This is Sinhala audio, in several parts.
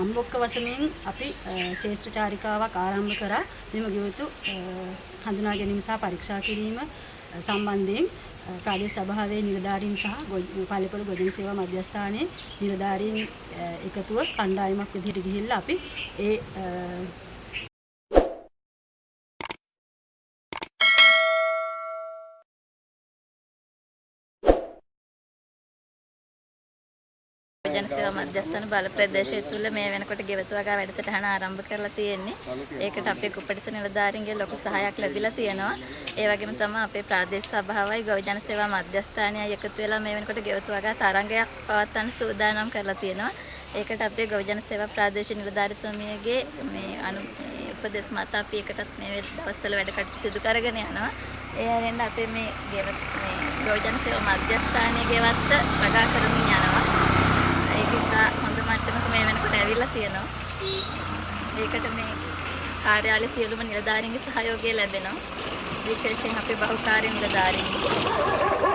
අම්බොක්ක වසමින් අපි ශේෂ්ත්‍ර චාරිකාවක් ආරම්භ කරා. මෙම ගෙවතු හඳුනා ගැනීම සහ පරීක්ෂා කිරීම සම්බන්ධයෙන් ප්‍රාදේශ සභාවේ නිලධාරීන් සහ පාලිපොළ ගොඩනැගිලි සේවා මධ්‍යස්ථානයේ නිලධාරීන් එකතුව කණ්ඩායමක් විදිහට ගිහිල්ලා අපි ඒ ජන සේවා මධ්‍යස්ථාන බල ප්‍රදේශය තුල මේ වෙනකොට ගෙවතු වගා වැඩසටහන ආරම්භ කරලා තියෙන්නේ. ඒකට අපේ කුපටිස නිලධාරීන්ගේ ලොකු සහායක් ලැබිලා තියෙනවා. ඒ වගේම තමයි අපේ ප්‍රාදේශ සභාවයි ගොවි ජන සේවා මධ්‍යස්ථානයයි එකතු වෙලා මේ වෙනකොට ගෙවතු වගා තරංගයක් පවත්වන්න සූදානම් කරලා තියෙනවා. ඒකට අපේ ගොවි ජන සේවා ප්‍රාදේශීය නිලධාරීතුමියගේ මේ අනු උපදෙස් මත අපි එකටත් මේ දවස්වල වැඩ කටයුතු සිදු කරගෙන යනවා. ඒ හැරෙන්න අපේ මේ ගෙවත් මේ ගොවි ජන සේවා මධ්‍යස්ථානයේ ගෙවත්ත වගා කරමින් යනවා. ඒක ඉතා හොඳ මට්ටමක මේ වෙනකොට ඇවිල්ලා තියෙනවා. ඒකට මේ කාර්යාලයේ සියලුම නිලධාරීන්ගේ සහයෝගය ලැබෙනවා. විශේෂයෙන් අපේ බහුකාර්ය නිලධාරීන්ගේ.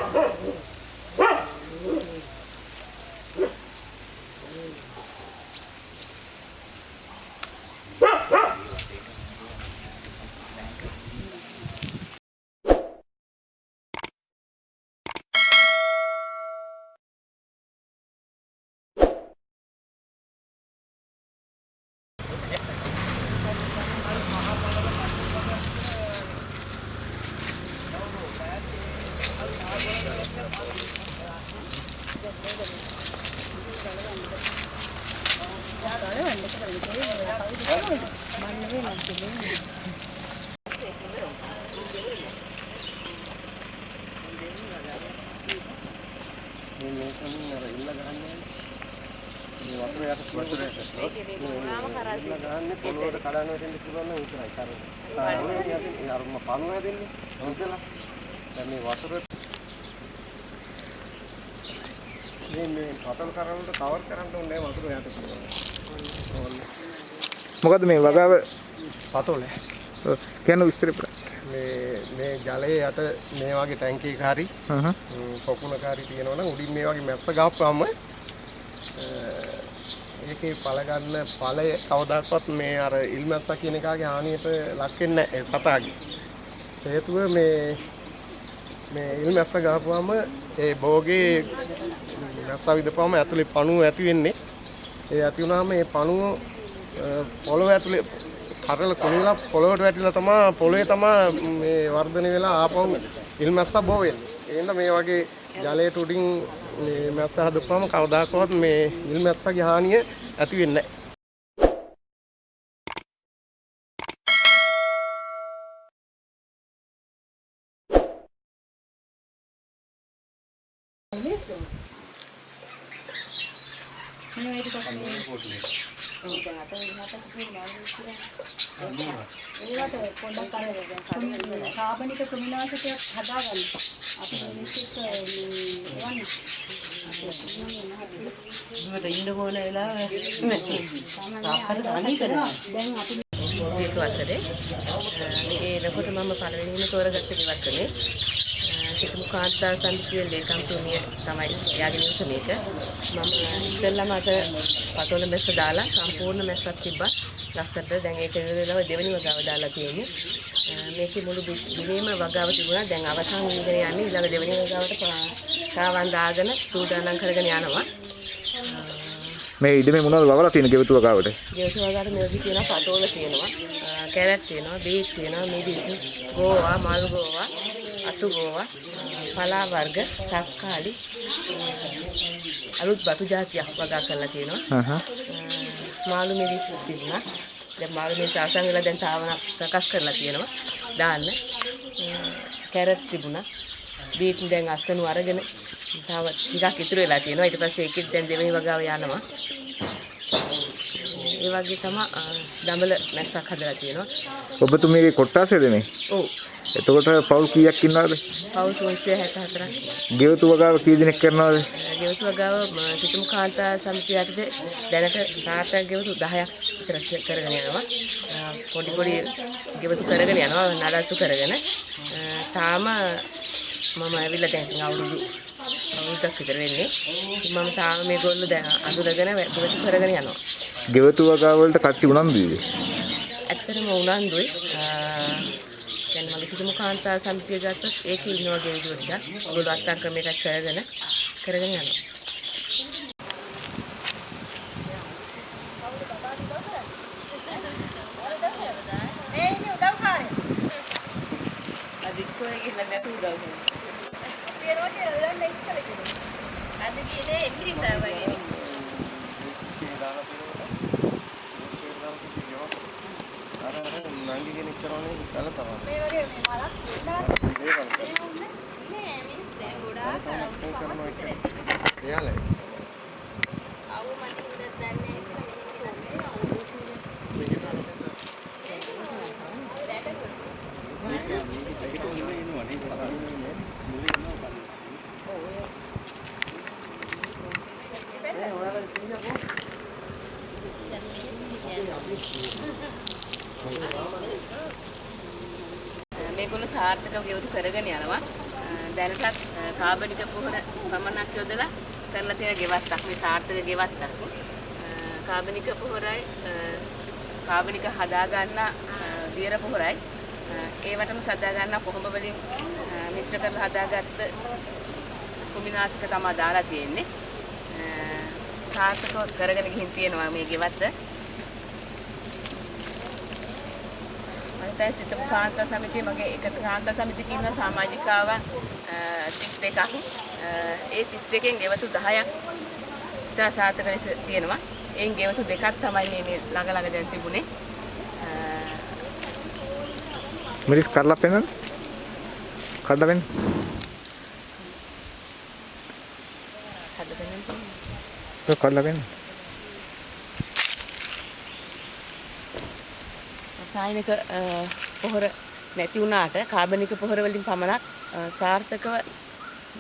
වතුර යට වතුර යට ඉල්ල ගහන්නේ පොළොවට කඩන වෙන්න පුළුවන් නම් විතරයි කර. ඒ අර මම පන්වා දෙන්නේ. හොඳලා. දැන් මේ වතුර මේ පතල් කරවලට කවර් කරන්න ඕනේ වතුර යට. මොකද මේ වගාව පතෝල කියන විස්තර. මේ මේ ජලයේ යට මේ වගේ ටැංකියක හරි පොකුණක හරි තියෙනවා නම් උඩින් මේ වගේ මැස්ස ගහපුවාම ඒකේ පළ ගන්න ඵලය කවදාකවත් මේ අර ඉල්මැස්සා කියන එකාගේ හානියට ලක් වෙන්නේ නැහැ සතාගේ. හේතුව මේ මේ ඉල්මැස්ස ගහපුවාම ඒ භෝගේ මැස්සා විදපුවාම ඇතුලේ පණුව ඇති වෙන්නේ. ඒ ඇති වුණාම මේ පණුව පොළොව ඇතුලේ කරල කුණිලා පොළොවට වැටිලා තමයි පොළොවේ තමයි මේ වර්ධනය වෙලා ආපහු ඉල්මැස්සා බෝ වෙන්නේ. එහෙනම් මේ වගේ ජලයට උඩින් මේ මැස්ස හදපුවම කවදාකවත් මේ ඉල්මැස්සගේ හානිය ඇති වෙන්නේ නැහැ. කාබනික ක්‍රිමිනාශකයක් හදාගන්න. අපි මිනිස්සුත් එවන්නේ. මට ඉන්න ඕන වෙලාව තාප්පර තනි කරනවා. දැන් අපි සීතු වසරේ ඒ ලකොට මම පළවෙනිම තෝරගත්ත ගෙවත්තනේ සිතුමු කාන්තා සමිතිය ලේකම්තුමිය තමයි යාගේ නිවස මේක. මම ඉස්සෙල්ලාම අත පතොල මැස්ස දාලා සම්පූර්ණ මැස්සක් තිබ්බා. ලස්සට දැන් ඒක වෙලාව දෙවෙනි වගාව දාලා තියෙන්නේ. මේකේ මුළු දිනේම වගාව තිබුණා. දැන් අවසන් වීගෙන යන්නේ ඊළඟ දෙවෙනි වගාවට කාවන් දාගෙන සූදානම් කරගෙන යනවා. මේ ඉඩමේ මොනවද වවලා තියෙන ගෙවතු වගාවට? ජීවිත වගාවට මෙවි තියෙනවා පතෝල තියෙනවා. කැරට් තියෙනවා බීට් තියෙනවා මිදිස් ගෝවා මල් ගෝවා අතු ගෝවා පලා වර්ග තක්කාලි අලුත් බතු జాතියක් වගා කරලා තියෙනවා. මාළු මිදිස් තිබුණා. දැන් මාළු මිදිස් අවසන් වෙලා දැන් තාවන ප්‍රකාශ කරලා තියෙනවා. දාන්න. කැරට් තිබුණා. බීට් දැන් අස්සනු අරගෙන තව ටිකක් ඉතුරු වෙලා තියෙනවා. ඊට පස්සේ ඒකෙත් දැන් දෙවෙනි වගාව යනවා. ඒ වගේ තමයි දඹල මැස්සක් හදලා තියෙනවා. ඔබතුමීගේ කොට්ටාසේද මේ? ඔව් එතකොට පවුල් කීයක් ඉන්නවද? පවුල් 364ක් ගෙවතු වගාව කී දෙනෙක් කරනවද? ගෙවතු වගාව සිතුම් කාන්තා සමිතිය යටතේ දැනට සාර්ථක ගෙවතු 10ක් විතර කරගෙන යනවා. පොඩි පොඩි ගෙවතු කරගෙන යනවා නඩත්තු කරගෙන. තාම මම ඇවිල්ලා දැන් අවුරුදු අවුරුද්දක් විතර වෙන්නේ. මම තාම මේගොල්ලෝ දැන් අඳුරගෙන ගෙවතු කරගෙන යනවා. ගෙවතු වගා වලට කට්ටි උනන්දුයිද? ඇත්තටම උනන්දුයි. දැන් මගේ සිතුමු කාන්තා සමිතිය ගත්තොත් ඒකේ ඉන්නවා ගෙවිලු ටිකක්. ඔයගොල්ලෝ අත්අන් ක්‍රමයකට කරගෙන කරගෙන යනවා. අදික්කෝයේ ගිහලා නැතු උදව් කරනවා. අර අර නංගි කෙනෙක් කරන්නේ කල තමයි. මේ වගේ මේ මලක් එයාලා මේගොල්ලෝ සාර්ථකව ගෙවතු කරගෙන යනවා. දැනටත් කාබනික පුහුණ පමණක් යොදලා කරලා තියෙන ගෙවත්තක් මේ සාර්ථක ගෙවත්තක්. කාබනික පුහුරයි කාබනික හදා ගන්න දියර පුහුරයි ඒවටම සදා ගන්න කොහොඹ වලින් මිශ්‍ර කරලා හදාගත්ත කුමිනාශක තමයි දාලා තියෙන්නේ. සාර්ථකව කරගෙන ගිහින් තියෙනවා මේ ගෙවත්ත. මම සිතපු කාන්තා සමිතිය මගේ එක කාන්තා සමිතියක ඉන්න සමාජිකාවන් 32ක් ඒ 32කින් ගෙවතු 10ක් ඉතා සාර්ථක ලෙස තියෙනවා. එයින් ගෙවතු දෙකක් තමයි මේ මේ ළඟ ළඟ දැන් තිබුණේ. මිරිස් කරලා පෙන්නන්න. කඩලා පෙන්න. හදගෙන ඒක කඩලා පෙන්න. රසායනික පොහොර නැති වුණාට කාබනික පොහොර වලින් පමණක් සාර්ථකව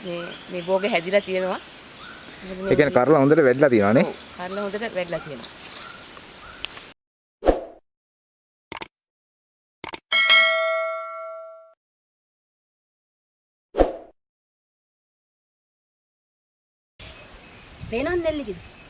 මේ මේ භෝග හැදිලා තියෙනවා. ඒ කියන්නේ කරලා හොඳට වැඩිලා තියෙනවා නේ. කරලා හොඳට වැඩිලා තියෙනවා. පේනවද නෙල්ලිකද?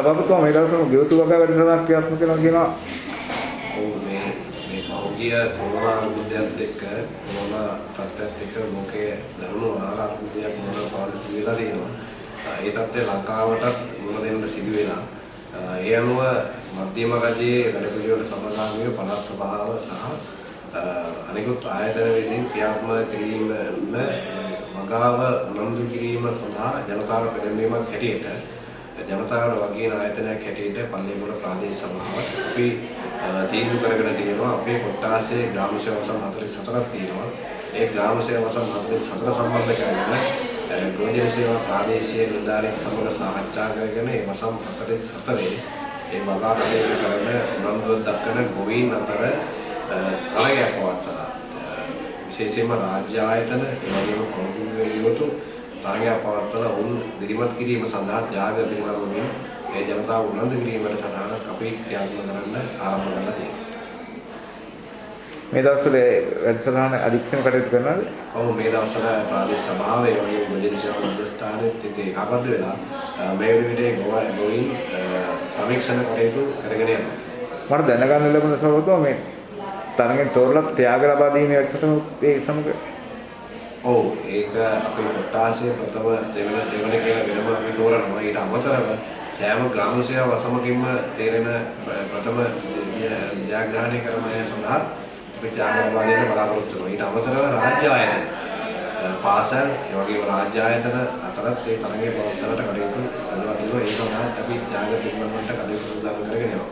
සභාපතිතුමා මේ දවස්වල ගෙවතු වගා වැඩසටහනක් ක්‍රියාත්මක කරනවා කියනවා. ඔව් මේ මේ පෞද්ගලික කොරෝනා අර්බුදයත් එක්ක කොරෝනා තත්ත්වයත් එක්ක ලෝකයේ දරුණු ආහාර අර්බුදයක් මොනවා පාලනය වෙලා තියෙනවා. ඒ තත්ත්වය ලංකාවටත් මුහුණ දෙන්න සිදු වෙලා. ඒ අනුව මධ්‍යම රජයේ වැඩ පිළිවෙල සභාගාමීව පළාත් සභාව සහ අනිකුත් ආයතන විසින් ක්‍රියාත්මක කිරීම මගාව උනන්දු කිරීම සඳහා ජනතාව පෙළඹවීමක් හැටියට ජනතාවට වගේන ආයතනයක් හැටියට පල්ලියගොඩ ප්‍රාදේශ සභාව අපි තීන්දුව කරගෙන තියෙනවා. අපේ කොට්ටාසේ ග්‍රාම සේවා වසම් 44ක් තියෙනවා. ඒ ග්‍රාම සේවා වසම් 44 සම්බන්ධ කරගෙන ගෝජන සේවා ප්‍රාදේශීය නිලධාරීන් සමග සාකච්ඡා කරගෙන ඒ වසම් 44 ඒ වගා කටයුතු කරන උනන්දුවක් දක්වන ගොවීන් අතර තරගයක් පවත්වලා විශේෂයෙන්ම රාජ්‍ය ආයතන ඒ වගේම පෞද්ගලික යුතු තරගයක් පවත්වලා උන් දිරිමත් කිරීම සඳහා ත්‍යාග පිළිබඳවමින් ඒ ජනතාව උනන්දු කිරීමට සටහනක් අපි ක්‍රියාත්මක කරන්න ආරම්භ කරලා තියෙනවා. මේ දවස්වල වැඩසටහන අධික්ෂණ කටයුතු කරනවාද? ඔව් මේ දවස්වල ප්‍රාදේශ සභාවේ වගේ මොදෙල් සේවා මධ්‍යස්ථානෙත් එක්ක ඒකාබද්ධ වෙලා මේ විදිහේ ගොවින් සමීක්ෂණ කටයුතු කරගෙන යනවා. මට දැනගන්න ලැබුණ සභාපතිතුමා මේ තරගෙන් තෝරලා ත්‍යාග ලබා දීමේ වැඩසටහන ඒ සමග ඔව් ඒක අපේ කොට්ටාසේ ප්‍රථම දෙවන දෙවන කියලා වෙනම අපි තෝරනවා. ඊට අමතරව සෑම ග්‍රාම සේවා වසමකින්ම තේරෙන ප්‍රථම ජයග්‍රහණය කරන අය සඳහා අපි ත්‍යාග ලබා දෙන්න බලාපොරොත්තු වෙනවා. ඊට අමතරව රාජ්‍ය ආයතන පාසල් ඒ වගේම රාජ්‍ය ආයතන අතරත් ඒ තරගයේ පවත්වන්නට කටයුතු කරනවා. ඒ සඳහා අපි ත්‍යාග පිළිබඳව කටයුතු සූදානම් කරගෙන යනවා.